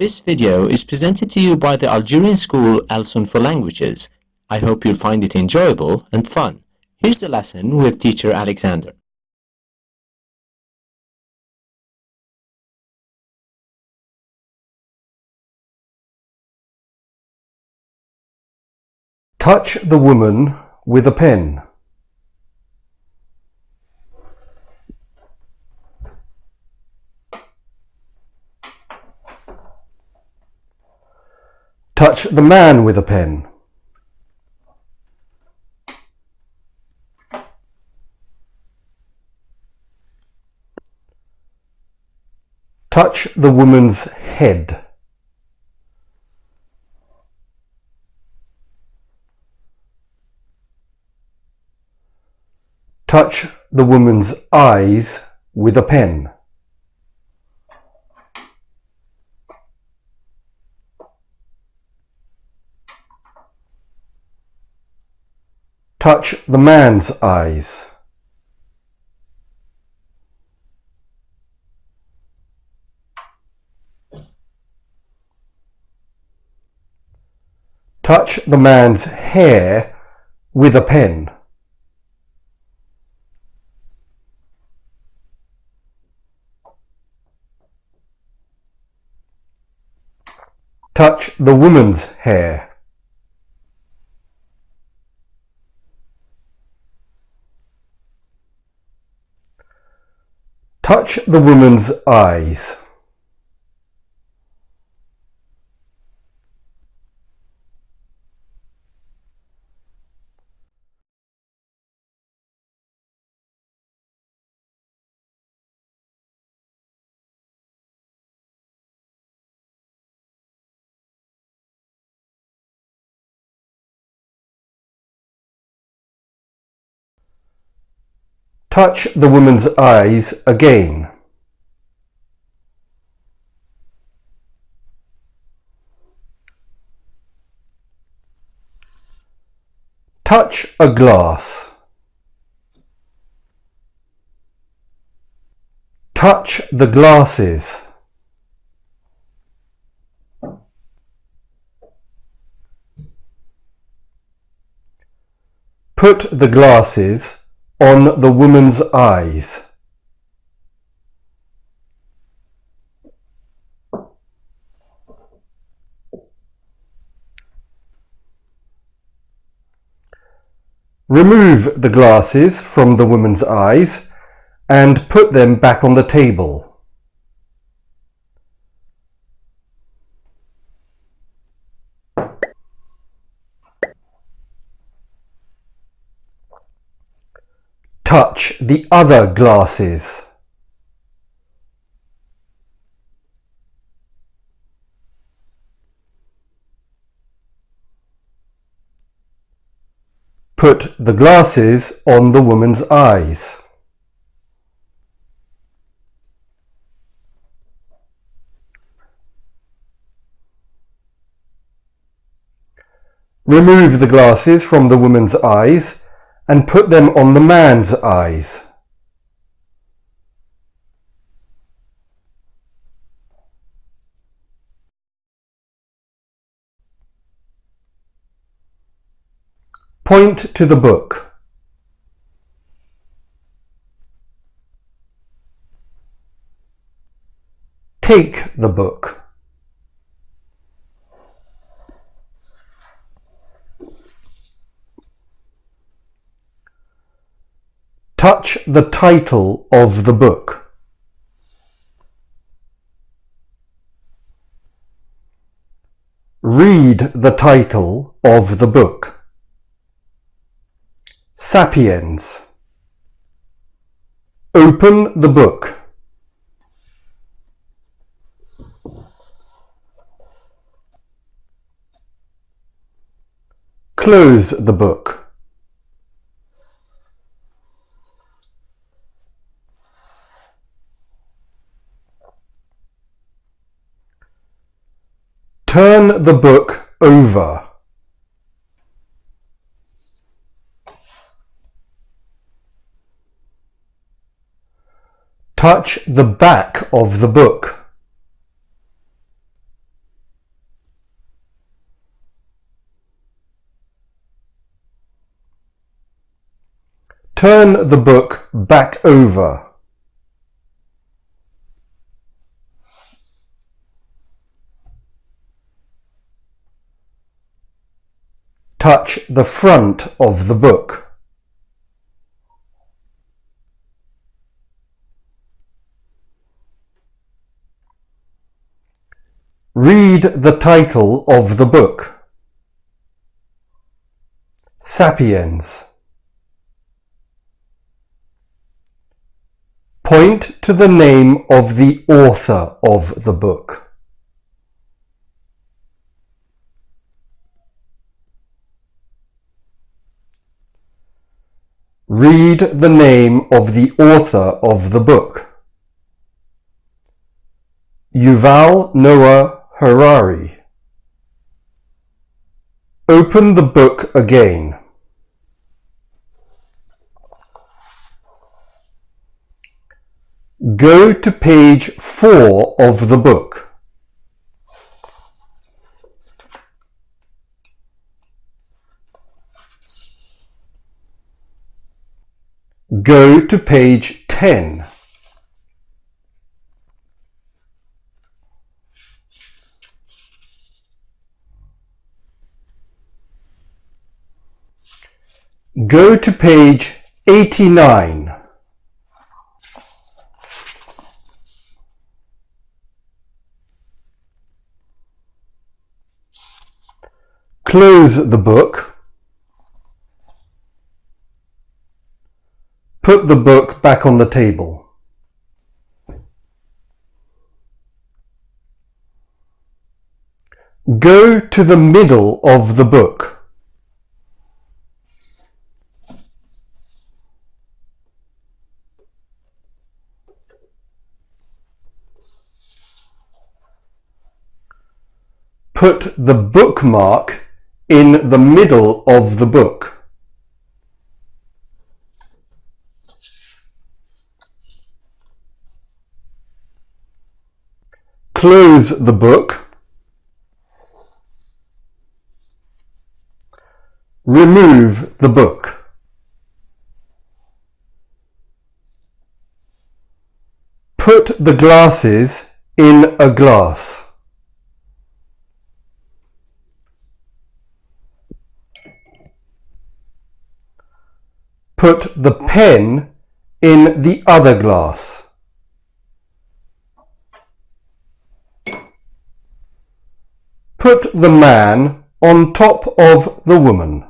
This video is presented to you by the Algerian school Alsun for Languages. I hope you'll find it enjoyable and fun. Here's the lesson with teacher Alexander. Touch the woman with a pen. Touch the man with a pen. Touch the woman's head. Touch the woman's eyes with a pen. Touch the man's eyes. Touch the man's hair with a pen. Touch the woman's hair. Touch the woman's eyes. Touch the woman's eyes again. Touch a glass. Touch the glasses. Put the glasses on the woman's eyes. Remove the glasses from the woman's eyes and put them back on the table. Touch the other glasses. Put the glasses on the woman's eyes. Remove the glasses from the woman's eyes and put them on the man's eyes. Point to the book. Take the book. Touch the title of the book. Read the title of the book. Sapiens. Open the book. Close the book. Turn the book over. Touch the back of the book. Turn the book back over. Touch the front of the book. Read the title of the book. Sapiens. Point to the name of the author of the book. Read the name of the author of the book. Yuval Noah Harari. Open the book again. Go to page 4 of the book. Go to page 10. Go to page 89. Close the book. Put the book back on the table. Go to the middle of the book. Put the bookmark in the middle of the book. Close the book. Remove the book. Put the glasses in a glass. Put the pen in the other glass. Put the man on top of the woman.